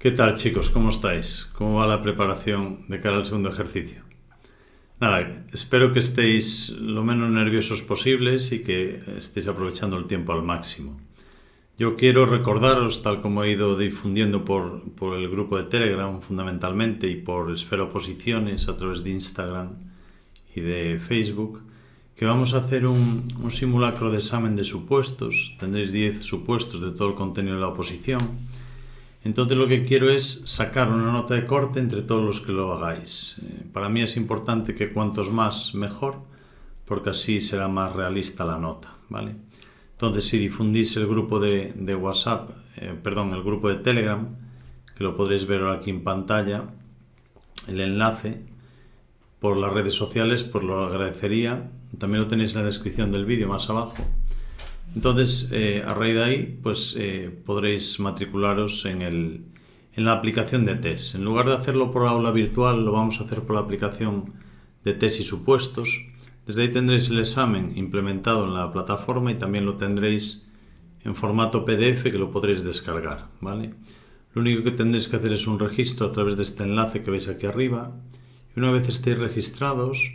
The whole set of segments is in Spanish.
¿Qué tal chicos? ¿Cómo estáis? ¿Cómo va la preparación de cara al segundo ejercicio? Nada, espero que estéis lo menos nerviosos posibles y que estéis aprovechando el tiempo al máximo. Yo quiero recordaros, tal como he ido difundiendo por, el grupo de Telegram fundamentalmente y por Esfera Oposiciones a través de Instagram y de Facebook, que vamos a hacer un, un simulacro de examen de supuestos. Tendréis 10 supuestos de todo el contenido de la oposición entonces lo que quiero es sacar una nota de corte entre todos los que lo hagáis. Eh, para mí es importante que cuantos más mejor, porque así será más realista la nota, ¿vale? Entonces si difundís el grupo de, WhatsApp, eh, perdón, el grupo de Telegram, que lo podréis ver ahora aquí en pantalla, el enlace por las redes sociales, pues lo agradecería. También lo tenéis en la descripción del vídeo más abajo. Entonces, eh, a raíz de ahí, pues eh, podréis matricularos en, el, en la aplicación de test. En lugar de hacerlo por aula virtual, lo vamos a hacer por la aplicación de test y supuestos. Desde ahí tendréis el examen implementado en la plataforma y también lo tendréis en formato PDF que lo podréis descargar. ¿vale? Lo único que tendréis que hacer es un registro a través de este enlace que veis aquí arriba. Y una vez estéis registrados,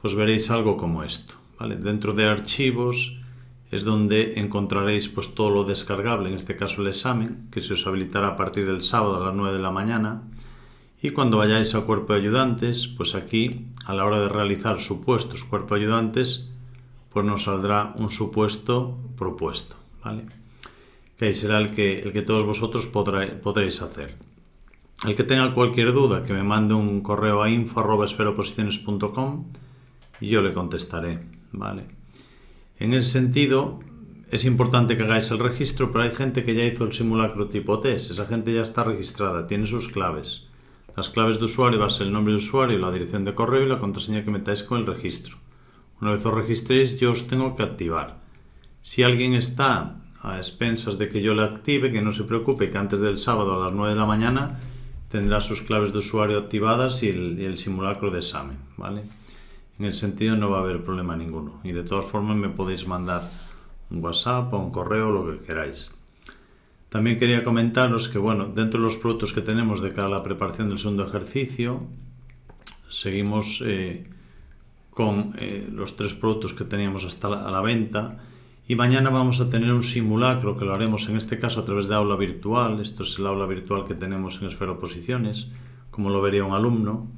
pues veréis algo como esto. ¿vale? Dentro de archivos es donde encontraréis pues todo lo descargable, en este caso el examen, que se os habilitará a partir del sábado a las 9 de la mañana. Y cuando vayáis al cuerpo de ayudantes, pues aquí, a la hora de realizar supuestos cuerpo de ayudantes, pues nos saldrá un supuesto propuesto, ¿vale? Que ahí será el que, el que todos vosotros podréis hacer. El que tenga cualquier duda, que me mande un correo a info.esferoposiciones.com y yo le contestaré, ¿vale? En ese sentido, es importante que hagáis el registro, pero hay gente que ya hizo el simulacro tipo test. Esa gente ya está registrada, tiene sus claves. Las claves de usuario va a ser el nombre de usuario, la dirección de correo y la contraseña que metáis con el registro. Una vez os registréis, yo os tengo que activar. Si alguien está a expensas de que yo le active, que no se preocupe, que antes del sábado a las 9 de la mañana tendrá sus claves de usuario activadas y el, y el simulacro de examen. ¿vale? En el sentido no va a haber problema ninguno. Y de todas formas me podéis mandar un WhatsApp o un correo, lo que queráis. También quería comentaros que, bueno, dentro de los productos que tenemos de cara a la preparación del segundo ejercicio, seguimos eh, con eh, los tres productos que teníamos hasta la, a la venta y mañana vamos a tener un simulacro que lo haremos en este caso a través de aula virtual. Esto es el aula virtual que tenemos en Esfera Oposiciones, como lo vería un alumno.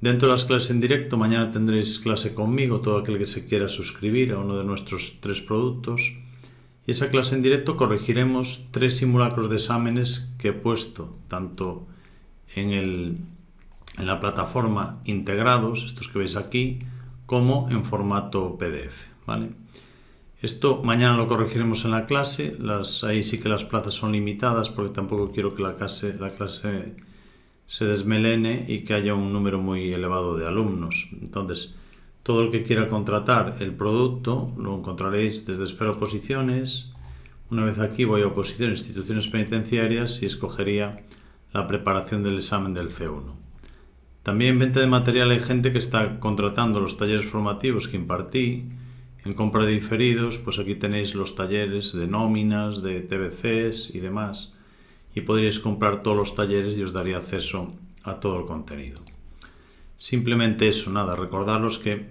Dentro de las clases en directo, mañana tendréis clase conmigo, todo aquel que se quiera suscribir a uno de nuestros tres productos. Y esa clase en directo corregiremos tres simulacros de exámenes que he puesto, tanto en, el, en la plataforma integrados, estos que veis aquí, como en formato PDF. ¿vale? Esto mañana lo corregiremos en la clase, las, ahí sí que las plazas son limitadas porque tampoco quiero que la clase, la clase se desmelene y que haya un número muy elevado de alumnos. Entonces, todo el que quiera contratar el producto lo encontraréis desde Esfera Oposiciones. Una vez aquí voy a Oposición Instituciones Penitenciarias y escogería la preparación del examen del C1. También en venta de material hay gente que está contratando los talleres formativos que impartí. En compra de diferidos, pues aquí tenéis los talleres de nóminas, de TBCs y demás y podríais comprar todos los talleres y os daría acceso a todo el contenido. Simplemente eso, nada, recordaros que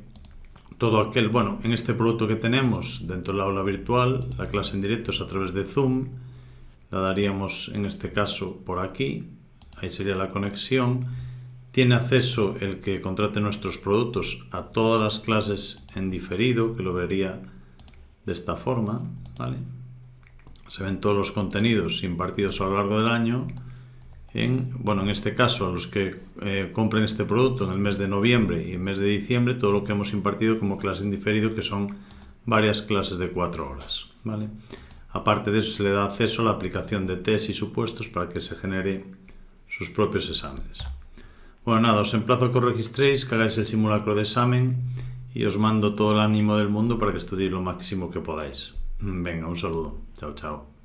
todo aquel, bueno, en este producto que tenemos dentro del aula virtual, la clase en directo es a través de Zoom, la daríamos en este caso por aquí, ahí sería la conexión, tiene acceso el que contrate nuestros productos a todas las clases en diferido, que lo vería de esta forma, ¿vale? Se ven todos los contenidos impartidos a lo largo del año. En, bueno, en este caso, a los que eh, compren este producto en el mes de noviembre y el mes de diciembre, todo lo que hemos impartido como clase en diferido, que son varias clases de cuatro horas. ¿vale? Aparte de eso, se le da acceso a la aplicación de test y supuestos para que se genere sus propios exámenes. Bueno, nada, os emplazo a que os registréis, que hagáis el simulacro de examen y os mando todo el ánimo del mundo para que estudiéis lo máximo que podáis. Venga, un saludo. Chao, chao.